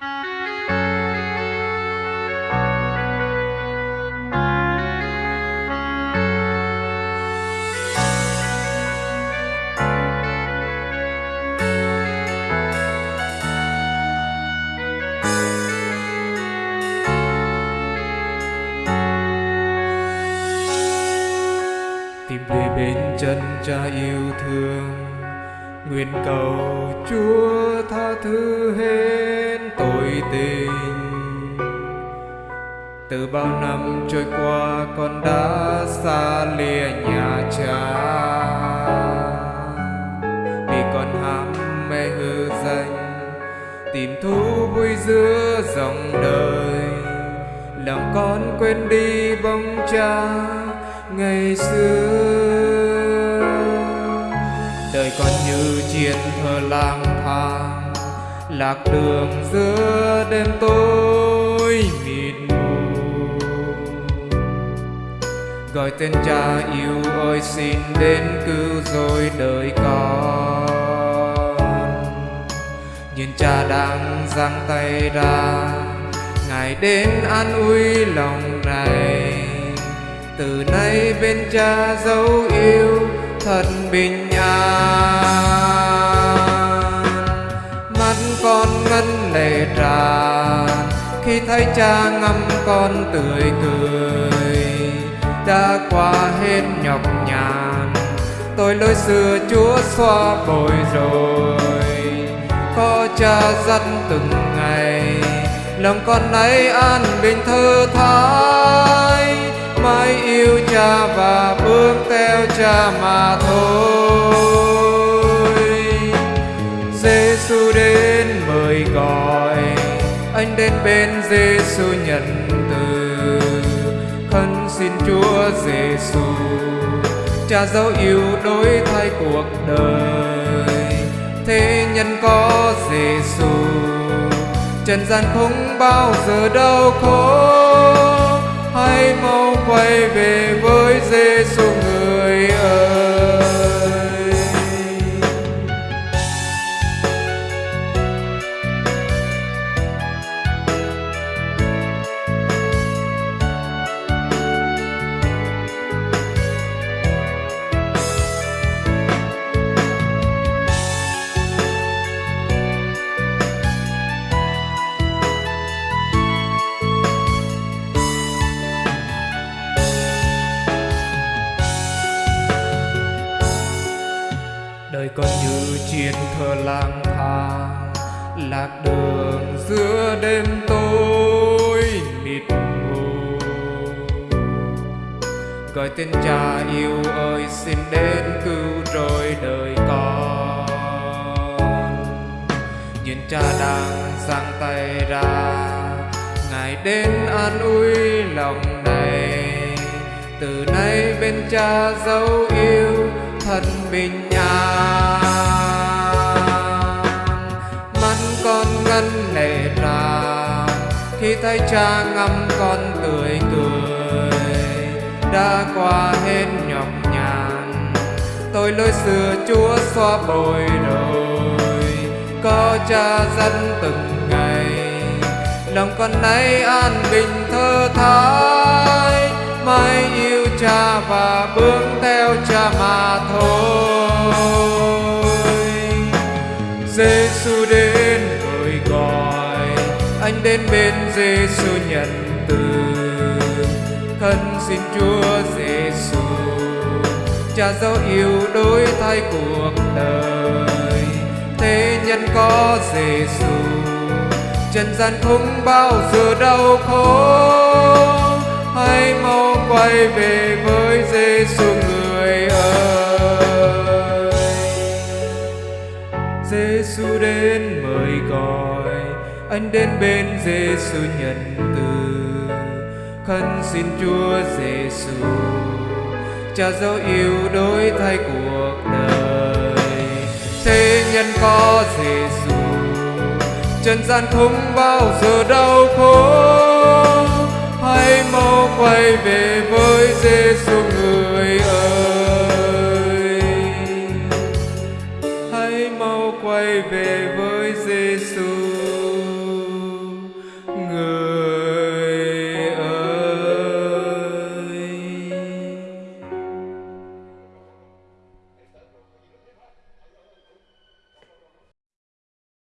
tìm về bên chân cha yêu thương nguyện cầu chúa tha thứ hết tội tình. Từ bao năm trôi qua con đã xa lìa nhà cha. Vì con ham mê hư danh, tìm thú vui giữa dòng đời. Lòng con quên đi bóng cha, ngày xưa đời con như chiến thơ lang thang, lạc đường giữa đêm tối mịt mù. Gọi tên cha yêu ơi, xin đến cứu rồi đời con. Nhìn cha đang giang tay ra, ngài đến an ủi lòng này từ nay bên cha dấu yêu thật bình an. Mắt con ngân lệ tràn, khi thấy cha ngắm con tươi cười. Đã qua hết nhọc nhằn, tôi lối xưa chúa xoa bồi rồi. Có cha dắt từng ngày, lòng con nay an bình thơ thái mãi yêu cha và cha mà thôi. Giêsu đến mời gọi, anh đến bên Giêsu nhận từ. Khấn xin Chúa Giêsu cha dấu yêu đổi thay cuộc đời. Thế nhân có Giêsu trần gian không bao giờ đau khổ. Hãy mau quay về với Giêsu người. Như chiến thơ lang thang, lạc đường giữa đêm tối mịt mù. Gọi tên cha yêu ơi, xin đến cứu rồi đời con. Nhìn cha đang giang tay ra, ngài đến an ủi lòng này. Từ nay bên cha dấu yêu thân bình cha ngắm con tươi cười. Đã qua hết nhọc nhằn, tôi lối xưa chúa xoa bồi rồi có cha dẫn từng ngày, lòng con nay an bình thơ thái mãi yêu cha và bước theo cha mà thôi. Đến bên Giêsu nhận từ. Thân xin Chúa Giêsu cha dấu yêu đổi thay cuộc đời. Thế nhân có Giêsu trần gian không bao giờ đau khổ. Hãy mau quay về với Giêsu người ơi. Giêsu đến mời gọi anh đến bên Giêsu nhận từ. Khấn xin Chúa Giêsu cha dấu yêu đổi thay cuộc đời. Thế nhân có Giêsu trần gian không bao giờ đau khổ. Hãy mau quay về với Giêsu người